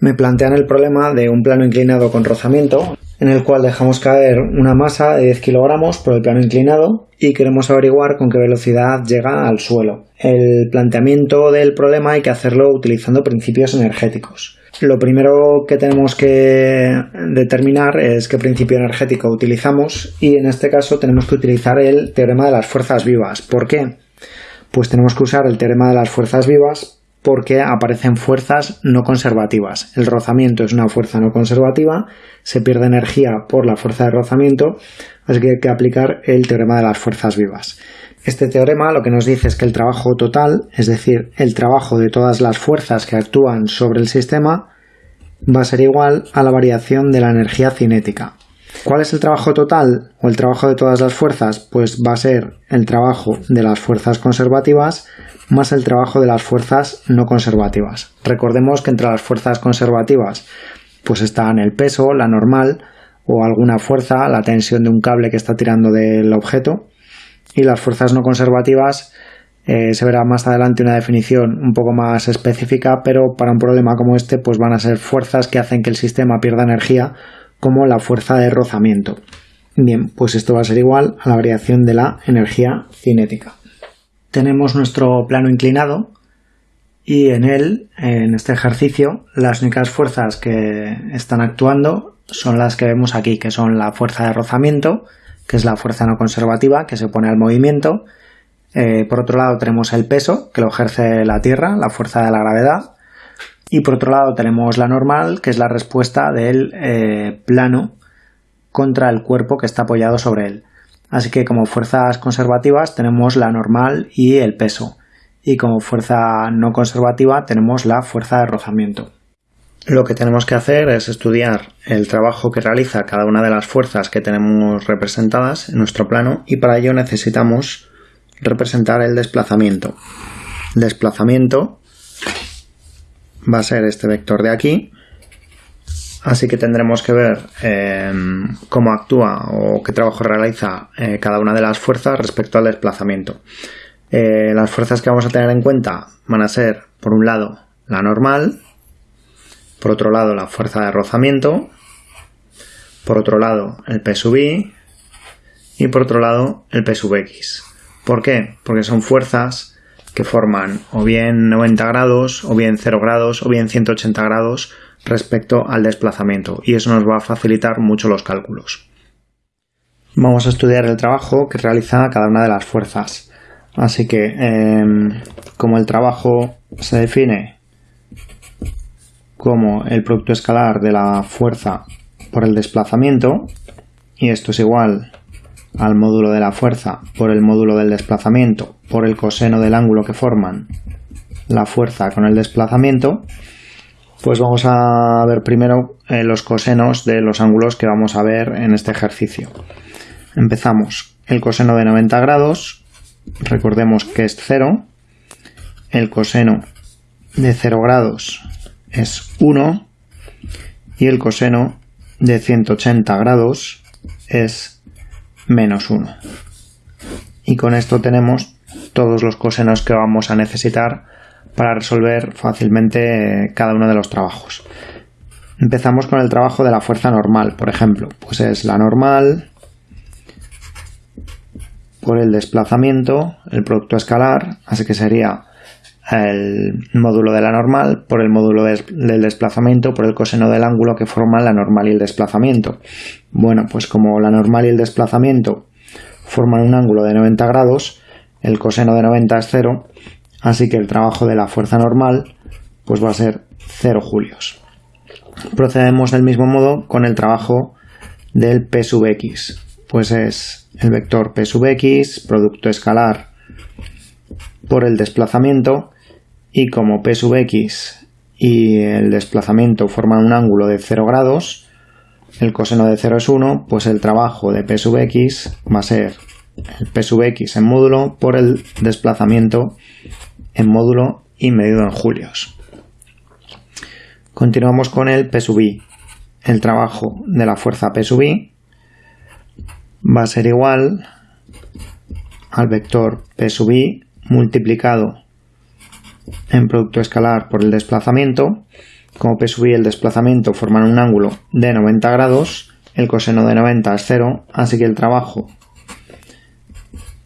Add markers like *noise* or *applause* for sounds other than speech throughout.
me plantean el problema de un plano inclinado con rozamiento, en el cual dejamos caer una masa de 10 kilogramos por el plano inclinado y queremos averiguar con qué velocidad llega al suelo. El planteamiento del problema hay que hacerlo utilizando principios energéticos. Lo primero que tenemos que determinar es qué principio energético utilizamos y en este caso tenemos que utilizar el teorema de las fuerzas vivas. ¿Por qué? Pues tenemos que usar el teorema de las fuerzas vivas porque aparecen fuerzas no conservativas. El rozamiento es una fuerza no conservativa, se pierde energía por la fuerza de rozamiento, así que hay que aplicar el teorema de las fuerzas vivas. Este teorema lo que nos dice es que el trabajo total, es decir, el trabajo de todas las fuerzas que actúan sobre el sistema, va a ser igual a la variación de la energía cinética. ¿Cuál es el trabajo total o el trabajo de todas las fuerzas? Pues va a ser el trabajo de las fuerzas conservativas más el trabajo de las fuerzas no conservativas. Recordemos que entre las fuerzas conservativas pues están el peso, la normal o alguna fuerza, la tensión de un cable que está tirando del objeto y las fuerzas no conservativas eh, se verá más adelante una definición un poco más específica, pero para un problema como este pues van a ser fuerzas que hacen que el sistema pierda energía como la fuerza de rozamiento. Bien, pues esto va a ser igual a la variación de la energía cinética tenemos nuestro plano inclinado y en él, en este ejercicio, las únicas fuerzas que están actuando son las que vemos aquí, que son la fuerza de rozamiento, que es la fuerza no conservativa que se opone al movimiento. Eh, por otro lado tenemos el peso, que lo ejerce la Tierra, la fuerza de la gravedad. Y por otro lado tenemos la normal, que es la respuesta del eh, plano contra el cuerpo que está apoyado sobre él. Así que como fuerzas conservativas tenemos la normal y el peso. Y como fuerza no conservativa tenemos la fuerza de rozamiento. Lo que tenemos que hacer es estudiar el trabajo que realiza cada una de las fuerzas que tenemos representadas en nuestro plano y para ello necesitamos representar el desplazamiento. Desplazamiento va a ser este vector de aquí Así que tendremos que ver em, cómo actúa o qué trabajo realiza eh, cada una de las fuerzas respecto al desplazamiento. Eh, las fuerzas que vamos a tener en cuenta van a ser, por un lado, la normal, por otro lado, la fuerza de rozamiento, por otro lado, el P sub I y por otro lado, el P sub X. ¿Por qué? Porque son fuerzas que forman o bien 90 grados, o bien 0 grados, o bien 180 grados respecto al desplazamiento y eso nos va a facilitar mucho los cálculos. Vamos a estudiar el trabajo que realiza cada una de las fuerzas. Así que, em, como el trabajo se define como el producto escalar de la fuerza por el desplazamiento, y esto es igual al módulo de la fuerza por el módulo del desplazamiento por el coseno del ángulo que forman la fuerza con el desplazamiento, pues vamos a ver primero eh, los cosenos de los ángulos que vamos a ver en este ejercicio. Empezamos. El coseno de 90 grados, recordemos que es 0. El coseno de 0 grados es 1. Y el coseno de 180 grados es menos 1. Y con esto tenemos todos los cosenos que vamos a necesitar para resolver fácilmente cada uno de los trabajos. Empezamos con el trabajo de la fuerza normal, por ejemplo, pues es la normal por el desplazamiento, el producto escalar, así que sería el módulo de la normal por el módulo del desplazamiento por el coseno del ángulo que forman la normal y el desplazamiento. Bueno, pues como la normal y el desplazamiento forman un ángulo de 90 grados, el coseno de 90 es 0, Así que el trabajo de la fuerza normal pues va a ser 0 julios. Procedemos del mismo modo con el trabajo del P sub x. Pues es el vector P sub x, producto escalar por el desplazamiento y como P sub x y el desplazamiento forman un ángulo de 0 grados, el coseno de 0 es 1, pues el trabajo de P sub x va a ser el P sub x en módulo por el desplazamiento en módulo y medido en julios. Continuamos con el P sub i. El trabajo de la fuerza P sub i va a ser igual al vector P sub i multiplicado en producto escalar por el desplazamiento como P sub i el desplazamiento forman un ángulo de 90 grados, el coseno de 90 es 0, así que el trabajo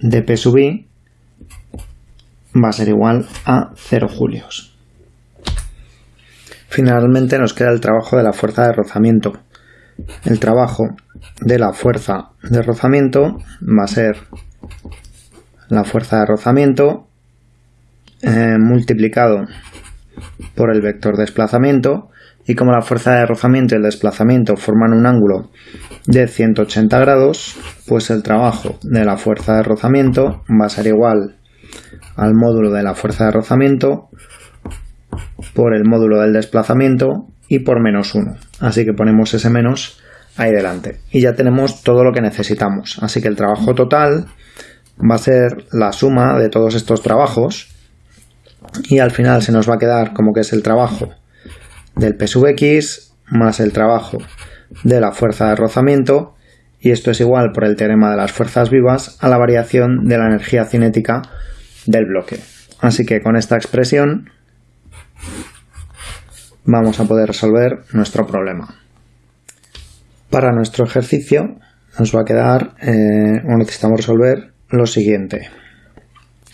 de P sub i va a ser igual a 0 julios. Finalmente nos queda el trabajo de la fuerza de rozamiento. El trabajo de la fuerza de rozamiento va a ser la fuerza de rozamiento eh, multiplicado por el vector desplazamiento y como la fuerza de rozamiento y el desplazamiento forman un ángulo de 180 grados, pues el trabajo de la fuerza de rozamiento va a ser igual al módulo de la fuerza de rozamiento por el módulo del desplazamiento y por menos 1. Así que ponemos ese menos ahí delante. Y ya tenemos todo lo que necesitamos. Así que el trabajo total va a ser la suma de todos estos trabajos y al final se nos va a quedar como que es el trabajo del P sub x más el trabajo de la fuerza de rozamiento y esto es igual por el teorema de las fuerzas vivas a la variación de la energía cinética del bloque. Así que con esta expresión vamos a poder resolver nuestro problema. Para nuestro ejercicio nos va a quedar, eh, o necesitamos resolver lo siguiente.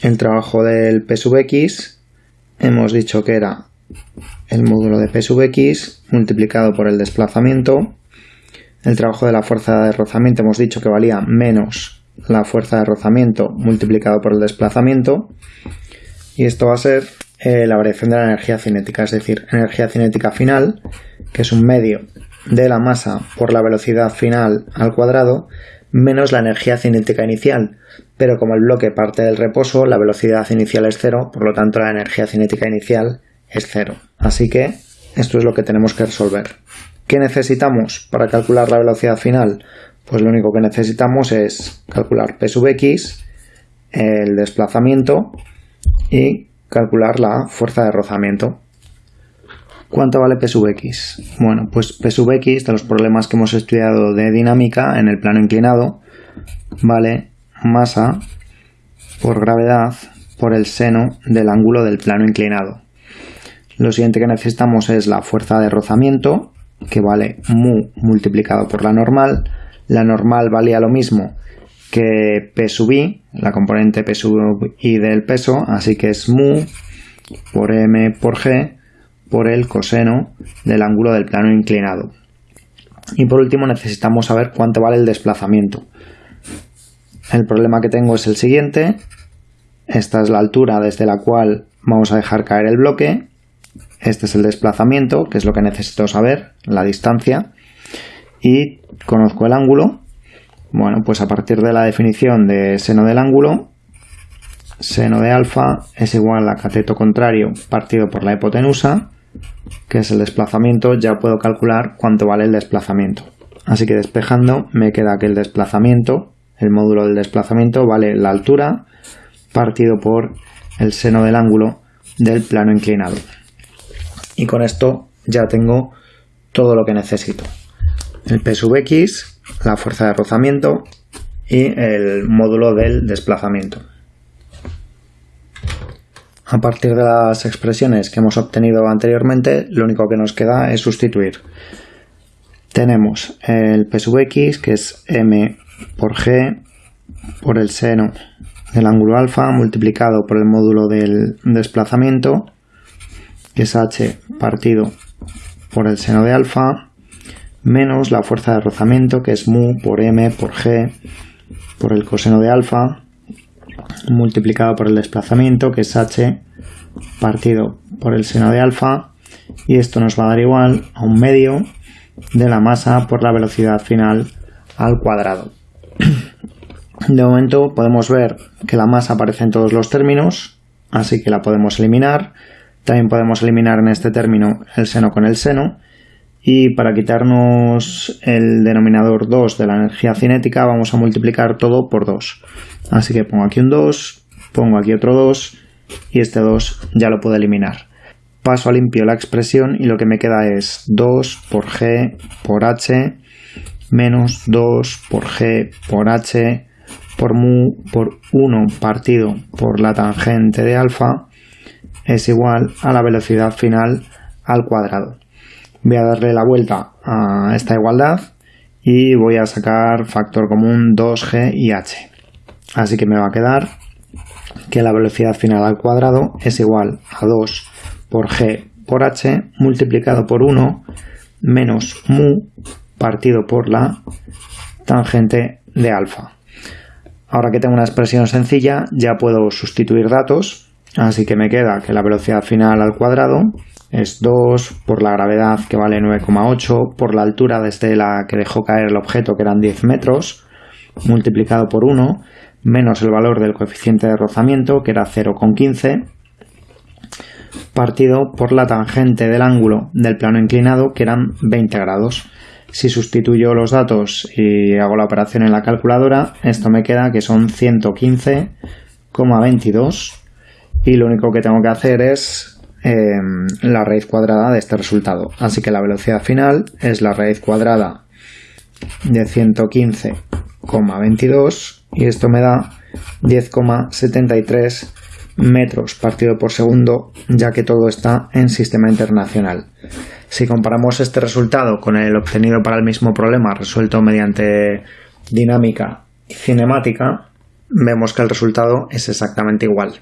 El trabajo del P sub x hemos dicho que era el módulo de P sub x multiplicado por el desplazamiento. El trabajo de la fuerza de rozamiento hemos dicho que valía menos la fuerza de rozamiento multiplicado por el desplazamiento. Y esto va a ser eh, la variación de la energía cinética, es decir, energía cinética final, que es un medio de la masa por la velocidad final al cuadrado, menos la energía cinética inicial. Pero como el bloque parte del reposo, la velocidad inicial es cero, por lo tanto la energía cinética inicial es cero. Así que esto es lo que tenemos que resolver. ¿Qué necesitamos para calcular la velocidad final? Pues lo único que necesitamos es calcular P sub x, el desplazamiento y calcular la fuerza de rozamiento. ¿Cuánto vale P sub x? Bueno, pues P sub x, de los problemas que hemos estudiado de dinámica en el plano inclinado, vale masa por gravedad por el seno del ángulo del plano inclinado. Lo siguiente que necesitamos es la fuerza de rozamiento, que vale mu multiplicado por la normal. La normal valía lo mismo que P sub i, la componente P sub i del peso, así que es mu por m por g por el coseno del ángulo del plano inclinado. Y por último necesitamos saber cuánto vale el desplazamiento. El problema que tengo es el siguiente. Esta es la altura desde la cual vamos a dejar caer el bloque este es el desplazamiento, que es lo que necesito saber, la distancia. Y conozco el ángulo. Bueno, pues a partir de la definición de seno del ángulo, seno de alfa es igual a cateto contrario partido por la hipotenusa, que es el desplazamiento, ya puedo calcular cuánto vale el desplazamiento. Así que despejando me queda que el desplazamiento, el módulo del desplazamiento, vale la altura partido por el seno del ángulo del plano inclinado y con esto ya tengo todo lo que necesito. El P sub X, la fuerza de rozamiento y el módulo del desplazamiento. A partir de las expresiones que hemos obtenido anteriormente, lo único que nos queda es sustituir. Tenemos el P sub X, que es M por G por el seno del ángulo alfa multiplicado por el módulo del desplazamiento que es h partido por el seno de alfa, menos la fuerza de rozamiento, que es mu por m por g por el coseno de alfa, multiplicado por el desplazamiento, que es h partido por el seno de alfa, y esto nos va a dar igual a un medio de la masa por la velocidad final al cuadrado. *clears throat* De momento podemos ver que la masa aparece en todos los términos, así que la podemos eliminar también podemos eliminar en este término el seno con el seno. Y para quitarnos el denominador 2 de la energía cinética vamos a multiplicar todo por 2. Así que pongo aquí un 2, pongo aquí otro 2 y este 2 ya lo puedo eliminar. Paso a limpio la expresión y lo que me queda es 2 por g por h menos 2 por g por h por mu por 1 partido por la tangente de alfa es igual a la velocidad final al cuadrado. Voy a darle la vuelta a esta igualdad y voy a sacar factor común 2g y h. Así que me va a quedar que la velocidad final al cuadrado es igual a 2 por g por h multiplicado por 1 menos mu partido por la tangente de alfa. Ahora que tengo una expresión sencilla ya puedo sustituir datos, así que me queda que la velocidad final al cuadrado es 2 por la gravedad que vale 9,8 por la altura desde la que dejó caer el objeto que eran 10 metros multiplicado por 1 menos el valor del coeficiente de rozamiento que era 0,15 partido por la tangente del ángulo del plano inclinado que eran 20 grados. Si sustituyo los datos y hago la operación en la calculadora, esto me queda que son 115,22 y lo único que tengo que hacer es Em, la raíz cuadrada de este resultado. Así que la velocidad final es la raíz cuadrada de 115,22 y esto me da 10,73 metros partido por segundo ya que todo está en sistema internacional. Si comparamos este resultado con el obtenido para el mismo problema resuelto mediante dinámica cinemática, vemos que el resultado es exactamente igual.